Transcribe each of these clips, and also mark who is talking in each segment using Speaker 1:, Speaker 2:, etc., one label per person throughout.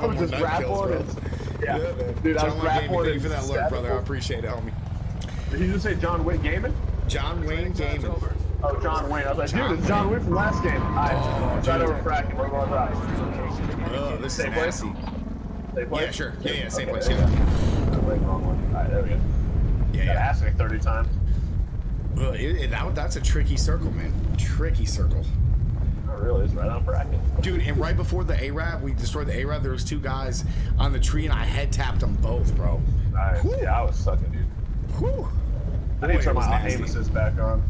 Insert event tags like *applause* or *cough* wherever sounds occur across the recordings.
Speaker 1: I was just rapping. Yeah,
Speaker 2: Yeah, man.
Speaker 1: dude, I was
Speaker 2: Wayne
Speaker 1: rapping.
Speaker 2: Gaming, thank you for that alert, brother. I appreciate it, homie.
Speaker 1: Did you just say John Wick Gaming?
Speaker 2: John Wayne Gaming.
Speaker 1: Oh, John Wayne. I was like,
Speaker 2: John
Speaker 1: dude, it's John Wick from last game. Alright,
Speaker 2: Oh,
Speaker 1: right
Speaker 2: dude.
Speaker 1: over fracking. We're going right.
Speaker 2: Oh, this is
Speaker 1: Same place?
Speaker 2: nasty.
Speaker 1: Same place?
Speaker 2: Yeah, sure. Yeah, yeah, same
Speaker 1: Okay,
Speaker 2: place.
Speaker 1: there
Speaker 2: Yeah.
Speaker 1: Wait, wrong one. Alright, there we go.
Speaker 2: yeah.
Speaker 1: Gotta
Speaker 2: yeah.
Speaker 1: ask me 30 times.
Speaker 2: Well, it, it- that, that's a tricky circle, man. Tricky circle.
Speaker 1: Really. It's right on bracket.
Speaker 2: Dude, and right before the ARAV, we destroyed the ARAV. There was two guys on the tree, and I head tapped them both, bro.
Speaker 1: Alright.
Speaker 2: Whew.
Speaker 1: Yeah, I was sucking, dude.
Speaker 2: Whew.
Speaker 1: I need to turn my aim assist back on.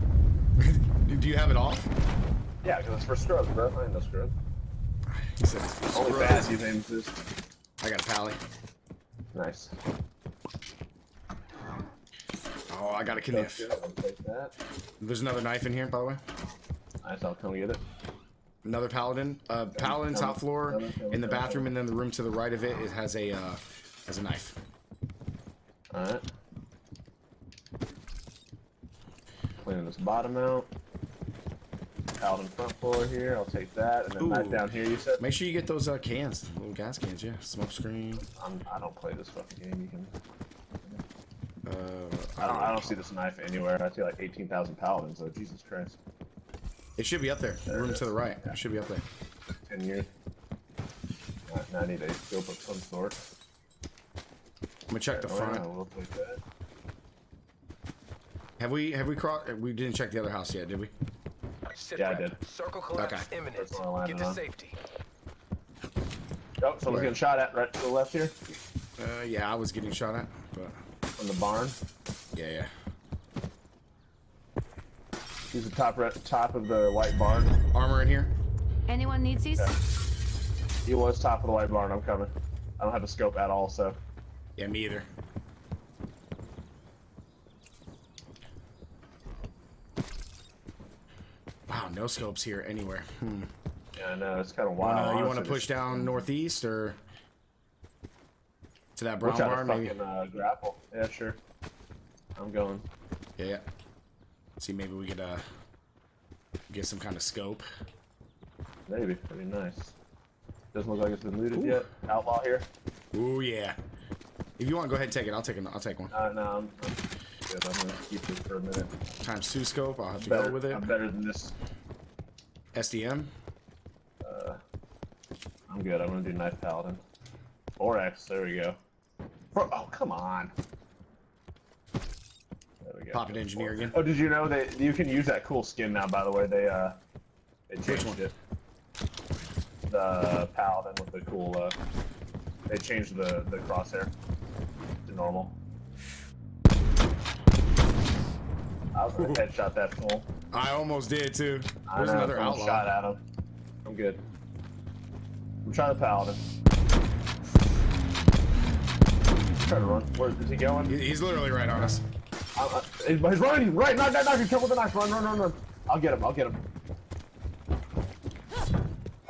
Speaker 1: *laughs*
Speaker 2: Do you have it off?
Speaker 1: Yeah, because it's for scrubs, bro. I ain't no scrub.
Speaker 2: He said it's for
Speaker 1: Only
Speaker 2: scrubs.
Speaker 1: use aim assist.
Speaker 2: I got a pally.
Speaker 1: Nice.
Speaker 2: Oh, I got a
Speaker 1: That's
Speaker 2: kniff.
Speaker 1: good. I'll take that.
Speaker 2: There's another knife in here, by the way.
Speaker 1: Nice, I'll come get it.
Speaker 2: Another paladin. Uh, paladin top floor in the bathroom, and then the room to the right of it, it has a uh, has a knife.
Speaker 1: Alright. Cleaning this bottom out. Paladin front floor here, I'll take that. And then
Speaker 2: Ooh.
Speaker 1: back down here, you said?
Speaker 2: Make sure you get those uh, cans, little gas cans. Yeah, smoke screen.
Speaker 1: I'm, I don't play this fucking game. You can.
Speaker 2: Uh,
Speaker 1: I don't. I don't see this knife anywhere. I see like 18,000 paladins. though. Jesus Christ.
Speaker 2: It should be up there.
Speaker 1: There
Speaker 2: room to the right. It should be up there.
Speaker 1: 10 years. Alright, now I need a scope of some sort.
Speaker 2: I'm gonna check the
Speaker 1: Oh, yeah,
Speaker 2: front.
Speaker 1: we'll.
Speaker 2: Have we have we crossed? We didn't check the other house yet, did we?
Speaker 3: Sit
Speaker 1: Yeah, I did.
Speaker 3: Circle collapse
Speaker 2: Okay.
Speaker 3: imminent.
Speaker 1: That's what I landed
Speaker 3: Get to
Speaker 1: on.
Speaker 3: safety.
Speaker 1: Oh, someone's
Speaker 2: Where?
Speaker 1: getting shot at right to the left here.
Speaker 2: Uh, yeah, I was getting shot at, but
Speaker 1: From the barn.
Speaker 2: yeah, yeah.
Speaker 1: He's the top top of the white barn.
Speaker 2: Armor in here.
Speaker 4: Anyone needs these?
Speaker 1: He was top of the white barn. I'm coming. I don't have a scope at all, so.
Speaker 2: Yeah, me either. Wow, no scopes here anywhere. Hmm.
Speaker 1: Yeah, I know. It's kind of
Speaker 2: Wanna-
Speaker 1: wild.
Speaker 2: you want to push
Speaker 1: just-
Speaker 2: down northeast or to that
Speaker 1: We'll
Speaker 2: brown barn?
Speaker 1: to
Speaker 2: Maybe.
Speaker 1: fucking uh, grapple. Yeah, sure. I'm going.
Speaker 2: Yeah, yeah. See, maybe we could uh get some kind of scope.
Speaker 1: Maybe. That'd be nice. Doesn't look like it's been looted
Speaker 2: Ooh.
Speaker 1: yet. Outlaw here.
Speaker 2: Ooh, yeah. If you want, go ahead and take it. I'll take it. I'll take one.
Speaker 1: Uh, no, I'm, I'm good. I'm gonna keep this for a minute.
Speaker 2: Times two scope. I'll have to
Speaker 1: Better,
Speaker 2: go with it.
Speaker 1: I'm better than this.
Speaker 2: SDM.
Speaker 1: Uh, I'm good. I'm gonna do knife paladin. Or X. There we go. Bro, oh come on. There we go.
Speaker 2: Poppet engineer again.
Speaker 1: Oh, did you know that you can use that cool skin now? By the way, they uh, they changed
Speaker 2: one?
Speaker 1: it. The paladin with the cool uh, they changed the the crosshair to normal. I was gonna headshot that fool.
Speaker 2: I almost did too.
Speaker 1: I
Speaker 2: There's
Speaker 1: know,
Speaker 2: another
Speaker 1: someone
Speaker 2: outlaw.
Speaker 1: shot at him. I'm good. I'm trying to paladin. Try to run. Where is he going?
Speaker 2: He's literally right on us.
Speaker 1: I, I, he's he's running! Right! Knock, knock, knock! He's with the knife! Run, run, run, run! I'll get him, I'll get him.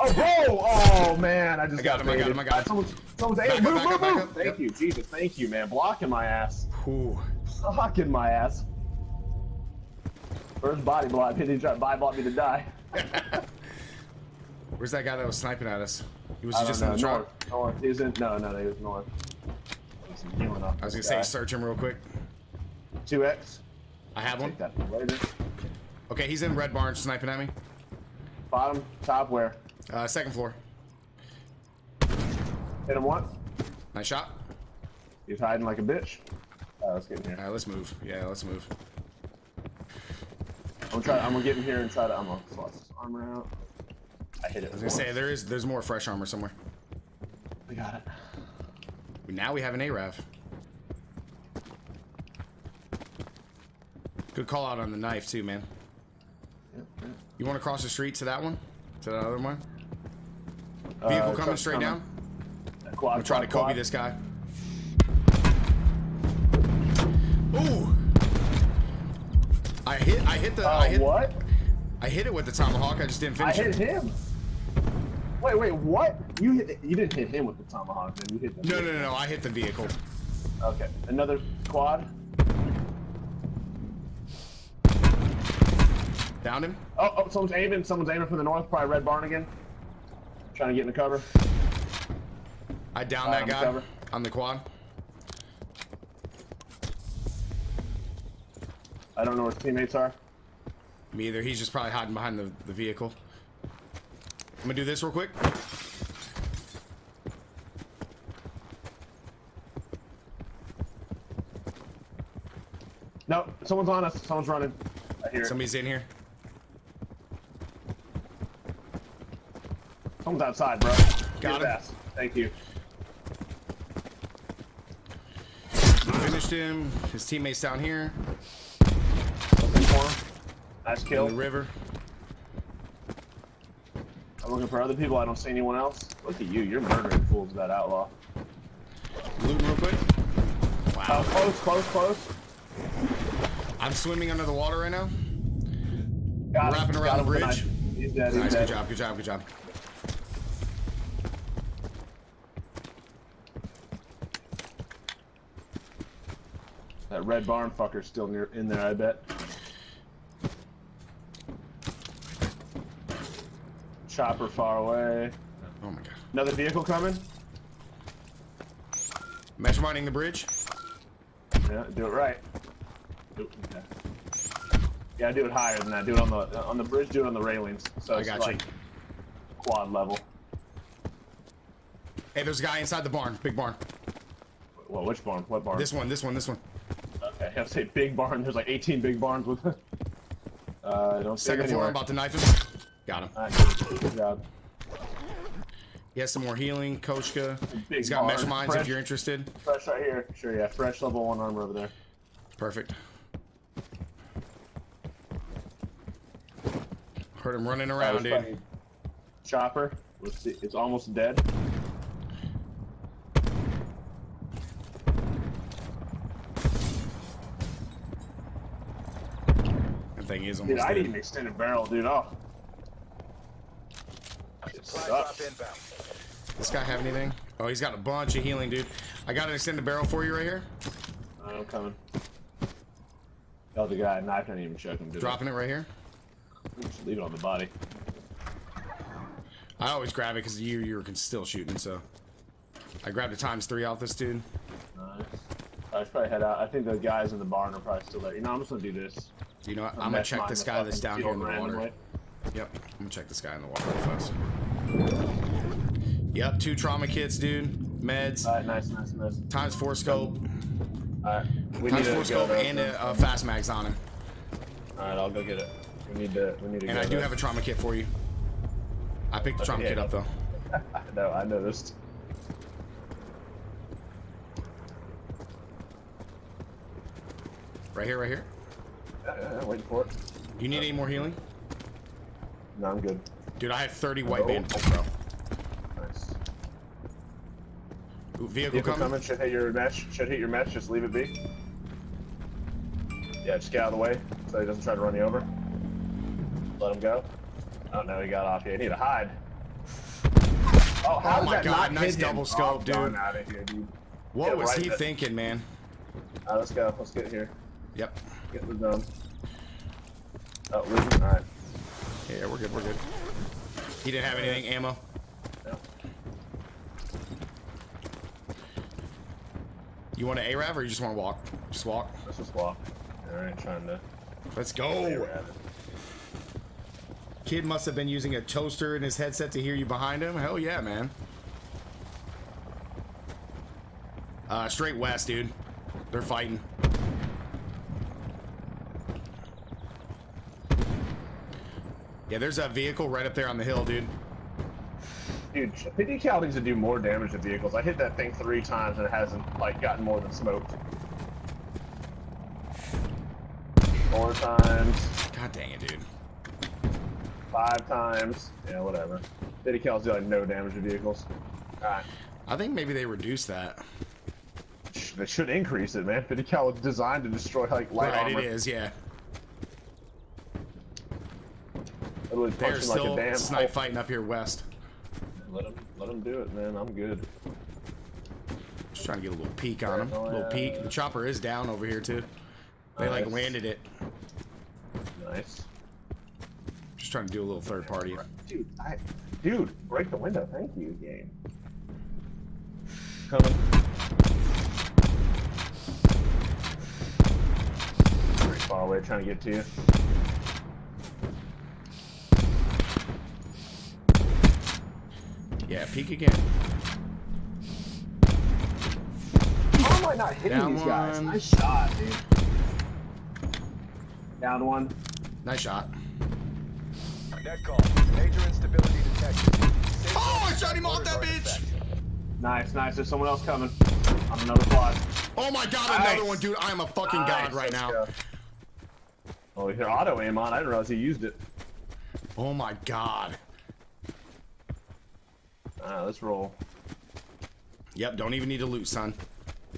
Speaker 1: Oh, bro! Oh, man, I just
Speaker 2: I got him, I got
Speaker 1: baited.
Speaker 2: him, I got him.
Speaker 1: Someone's, someone's
Speaker 2: Back up,
Speaker 1: Move, move, move!
Speaker 2: up.
Speaker 1: Thank
Speaker 2: Yep.
Speaker 1: you, Jesus, thank you, man. Blocking my ass.
Speaker 2: Whew.
Speaker 1: Blocking my ass. First body block. He tried to body block me to die. *laughs*
Speaker 2: Where's that guy that was sniping at us? He was
Speaker 1: I
Speaker 2: just
Speaker 1: don't
Speaker 2: in the
Speaker 1: know.
Speaker 2: truck.
Speaker 1: North, north. He's in. No, no, no, he was north. Healing up.
Speaker 2: I was gonna say search him real quick.
Speaker 1: Two X.
Speaker 2: I have one. Okay, he's in red barn sniping at me.
Speaker 1: Bottom, top, where?
Speaker 2: Uh, second floor.
Speaker 1: Hit him once.
Speaker 2: Nice shot.
Speaker 1: He's hiding like a bitch. Alright, let's get in here.
Speaker 2: All right, let's move. Yeah, let's move.
Speaker 1: I'm gonna try. I'm gonna get in here and try to. I'm gonna swap this armor out. I hit it.
Speaker 2: I was gonna say there is there's more fresh armor somewhere.
Speaker 1: We got it.
Speaker 2: Now we have an Arav. Good call out on the knife too, man. You want to cross the street to that one? To that other one?
Speaker 1: Uh,
Speaker 2: Vehicle coming straight down.
Speaker 1: Quad,
Speaker 2: I'm trying to
Speaker 1: quad,
Speaker 2: Kobe
Speaker 1: quad.
Speaker 2: this guy. Ooh! I hit. I hit the.
Speaker 1: Uh,
Speaker 2: I hit.
Speaker 1: what?
Speaker 2: I hit it with the tomahawk. I just didn't finish I
Speaker 1: hit
Speaker 2: it.
Speaker 1: him. Wait, wait, what? You hit? You didn't hit him with the tomahawk, then you hit the.
Speaker 2: No, no, no, no. I hit the vehicle.
Speaker 1: Okay, another quad.
Speaker 2: Downed him.
Speaker 1: Oh, oh, someone's aiming. Someone's aiming from the north. Probably red barn again. Trying to get in the cover.
Speaker 2: I downed
Speaker 1: Alright,
Speaker 2: that guy on the quad.
Speaker 1: I don't know where his teammates are.
Speaker 2: Me either. He's just probably hiding behind the, the vehicle. I'm gonna do this real quick.
Speaker 1: No, someone's on us. Someone's running. I hear it.
Speaker 2: Somebody's in here.
Speaker 1: Someone's outside, bro.
Speaker 2: Got him.
Speaker 1: fast. Thank you.
Speaker 2: Finished him. His teammates down here
Speaker 1: Looking for him. Nice
Speaker 2: in
Speaker 1: kill.
Speaker 2: the river.
Speaker 1: I'm looking for other people. I don't see anyone else. Look at you. You're murdering fools, that outlaw.
Speaker 2: Looting real quick. Wow.
Speaker 1: Oh, close, close, close.
Speaker 2: I'm swimming under the water right now.
Speaker 1: Got
Speaker 2: Wrapping
Speaker 1: him.
Speaker 2: around
Speaker 1: Got
Speaker 2: the bridge.
Speaker 1: He's dead. He's
Speaker 2: Nice.
Speaker 1: dead.
Speaker 2: Good job. Good job. Good job.
Speaker 1: That red barn fucker's still near in there, I bet. Chopper far away.
Speaker 2: Oh my god.
Speaker 1: Another vehicle coming.
Speaker 2: Mesh mining the bridge.
Speaker 1: Yeah, do it right. Okay. Yeah, do it higher than that. Do it on the on the bridge. Do it on the railings. So
Speaker 2: I
Speaker 1: it's
Speaker 2: got
Speaker 1: like
Speaker 2: you.
Speaker 1: quad level.
Speaker 2: Hey, there's a guy inside the barn. Big barn.
Speaker 1: Well, which barn? What barn?
Speaker 2: This one. This one. This one.
Speaker 1: I have to say big barn. There's like 18 big barns with. it. uh, I don't
Speaker 2: Second floor. I'm about to knife him. Got him.
Speaker 1: Alright, good, job.
Speaker 2: He has some more healing. Koshka.
Speaker 1: Big
Speaker 2: He's got mesh mines
Speaker 1: Fresh.
Speaker 2: if you're interested.
Speaker 1: Fresh right here. Sure, yeah. Fresh level one armor over there.
Speaker 2: Perfect. Heard him running around, dude.
Speaker 1: Chopper. Let's see. It's almost dead.
Speaker 2: Thing is
Speaker 1: Dude,
Speaker 2: almost
Speaker 1: I
Speaker 2: dead.
Speaker 1: need an extended barrel, dude. Oh. It
Speaker 3: Supply drop
Speaker 1: sucks.
Speaker 3: inbound.
Speaker 2: This guy have anything? Oh, he's got a bunch of healing, dude. I got an extended barrel for you right here.
Speaker 1: I'm coming. Oh, the guy knife didn't even check him. Did
Speaker 2: Dropping it right here.
Speaker 1: Just leave it on the body.
Speaker 2: I always grab it because you you were still shooting, so I grabbed a times three off this dude.
Speaker 1: Nice. I should probably head out. I think the guys in the barn are probably still there. You know, I'm just gonna do this.
Speaker 2: You know what? I'm gonna check this guy that's down here in the water.
Speaker 1: randomly.
Speaker 2: Yep, I'm gonna check this guy in the water real fast. Yep, two trauma kits, dude. Meds,
Speaker 1: Alright, nice, nice, nice.
Speaker 2: times four scope,
Speaker 1: Alright, we
Speaker 2: times
Speaker 1: need
Speaker 2: four
Speaker 1: to go
Speaker 2: scope, and a, a fast mags on him.
Speaker 1: Alright, I'll go get it. We need to. We need to.
Speaker 2: And I do
Speaker 1: to-
Speaker 2: have a trauma kit for you. I picked the trauma
Speaker 1: Yeah.
Speaker 2: kit up though. *laughs*
Speaker 1: no, I noticed.
Speaker 2: Right here, right here.
Speaker 1: Yeah, waiting for it.
Speaker 2: Do You need any more healing?
Speaker 1: No, I'm good.
Speaker 2: Dude, I have 30 white
Speaker 1: Oh.
Speaker 2: bandages, bro.
Speaker 1: Nice.
Speaker 2: Ooh, vehicle,
Speaker 1: Vehicle
Speaker 2: coming.
Speaker 1: Should hit your mesh. Should hit your mesh. Just leave it be. Yeah, just get out of the way so he doesn't try to run you over. Let him go. Oh no, he got off. Yeah, you need to hide. Oh, how
Speaker 2: Oh my God, nice
Speaker 1: hit him?
Speaker 2: double oh, scope,
Speaker 1: oh,
Speaker 2: dude.
Speaker 1: Out of here, dude.
Speaker 2: What was
Speaker 1: right
Speaker 2: he thinking, man?
Speaker 1: All right, let's go. Let's get here.
Speaker 2: Yep.
Speaker 1: Get the done. Oh, losing. All right.
Speaker 2: Yeah, we're good, we're good. He didn't have anything, ammo.
Speaker 1: No.
Speaker 2: You want an ARAV or you just want to walk? Just walk.
Speaker 1: Let's just walk. All right, trying to.
Speaker 2: Let's go. Kid must have been using a toaster in his headset to hear you behind him. Hell yeah, man. Uh, straight west, dude. They're fighting. Yeah, there's that vehicle right up there on the hill, dude.
Speaker 1: Dude, needs to do more damage to vehicles. I hit that thing three times and it hasn't like gotten more than smoked. Four times,
Speaker 2: God dang it, dude.
Speaker 1: five times. Yeah, whatever. PD Cal's do like no damage to vehicles. Alright.
Speaker 2: I think maybe they reduced that.
Speaker 1: They should increase it, man. PD Cal was designed to destroy like light
Speaker 2: right,
Speaker 1: armor.
Speaker 2: it is, yeah.
Speaker 1: Literally
Speaker 2: They're
Speaker 1: punching like
Speaker 2: still
Speaker 1: a damn
Speaker 2: snipe fighting up here west.
Speaker 1: Let them, let them do it, man. I'm good.
Speaker 2: Just trying to get a little peek on him. A little peek. The chopper is down over here too. They like landed it.
Speaker 1: Nice.
Speaker 2: Just trying to do a little third party.
Speaker 1: Dude, I, dude, break the window. Thank you, game. coming. Pretty far away, trying to get to you.
Speaker 2: Peek again.
Speaker 1: How am I not hitting
Speaker 2: Down
Speaker 1: these guys?
Speaker 2: one.
Speaker 1: Nice shot, dude. Down one.
Speaker 2: Nice shot.
Speaker 3: Net call. Major instability detected. Safe
Speaker 2: Oh, I shot him off that bitch!
Speaker 3: artifact.
Speaker 1: Nice, nice. There's someone else coming. On another quad.
Speaker 2: Oh my god, another one, dude. I am a fucking god right
Speaker 1: let's
Speaker 2: now.
Speaker 1: go. Oh, your auto aim on. I didn't realize he used it.
Speaker 2: Oh my god.
Speaker 1: Alright, let's roll.
Speaker 2: Yep, don't even need to loot, son.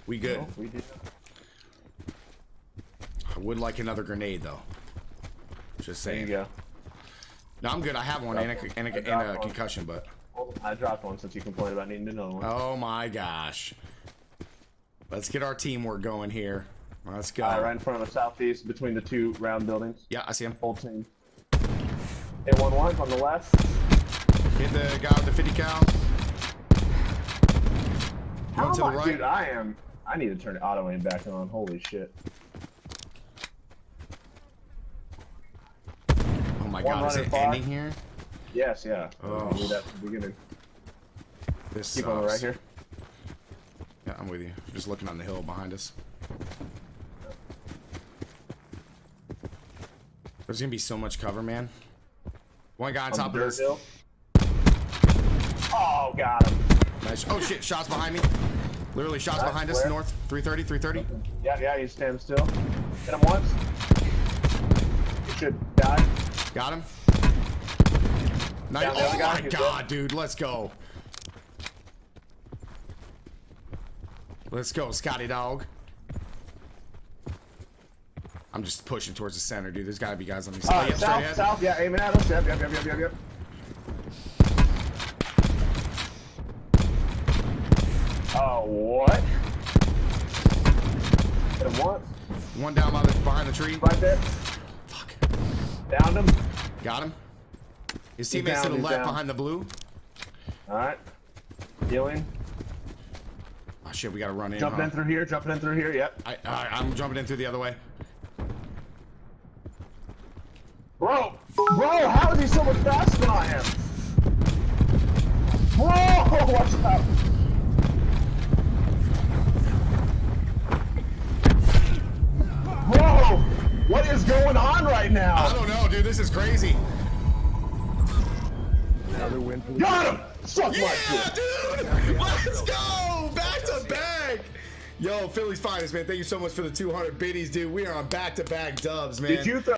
Speaker 2: We good.
Speaker 1: Oh, we did.
Speaker 2: I would like another grenade, though. Just saying.
Speaker 1: There you go.
Speaker 2: No, I'm good. I have one and a, and a, and a
Speaker 1: one.
Speaker 2: concussion, but.
Speaker 1: I dropped one since you complained about needing another one.
Speaker 2: Oh my gosh. Let's get our teamwork going here. Let's go.
Speaker 1: Alright, right in front of the southeast between the two round buildings.
Speaker 2: Yeah, I see him.
Speaker 1: Whole team. Hit one once on the left.
Speaker 2: Hit the guy with the 50 cal.
Speaker 1: How
Speaker 2: to the
Speaker 1: I-
Speaker 2: right.
Speaker 1: Dude, I am. I need to turn the auto aim back on. Holy shit.
Speaker 2: Oh my
Speaker 1: One
Speaker 2: god, is it
Speaker 1: far.
Speaker 2: ending here?
Speaker 1: Yes, yeah.
Speaker 2: Oh.
Speaker 1: Knew that from the beginning.
Speaker 2: This
Speaker 1: Keep on the right here.
Speaker 2: Yeah, I'm with you. Just looking on the hill behind us. There's gonna be so much cover, man. One guy on,
Speaker 1: On
Speaker 2: top of this.
Speaker 1: hill. Oh, got him.
Speaker 2: Nice. Oh shit, shots behind me. Literally shots
Speaker 1: Nice,
Speaker 2: behind us, north. 330, 330.
Speaker 1: Yeah, yeah, he's standing still. Hit him once. He should die.
Speaker 2: Got him. Nice.
Speaker 1: Down
Speaker 2: Oh my god, dude. Let's go. Let's go, Scotty dog. I'm just pushing towards the center, dude. There's gotta be guys on these.
Speaker 1: Uh,
Speaker 2: oh,
Speaker 1: south, south, yeah, aiming at us. Yep, yep, yep, yep, yep, Oh, what? Hit him once.
Speaker 2: One down by the, behind the tree.
Speaker 1: Right there.
Speaker 2: Fuck.
Speaker 1: Downed him.
Speaker 2: Got him. His teammates to the left
Speaker 1: down.
Speaker 2: behind the blue.
Speaker 1: Alright. Healing.
Speaker 2: Oh shit, we gotta run in.
Speaker 1: Jumping
Speaker 2: huh?
Speaker 1: in through here, jumping in through here, yep.
Speaker 2: I, I, I'm jumping in through the other way.
Speaker 1: Bro! Bro, how is he so much faster than I am? Bro! *laughs* Watch out!
Speaker 2: This is crazy.
Speaker 3: Another win for the
Speaker 1: Got him! Suck
Speaker 2: Yeah,
Speaker 1: shit!
Speaker 2: dude! Let's go! Back to back! Yo, Philly's finest, man. Thank you so much for the 200 biddies, dude. We are on back to back dubs, man.
Speaker 1: Did you throw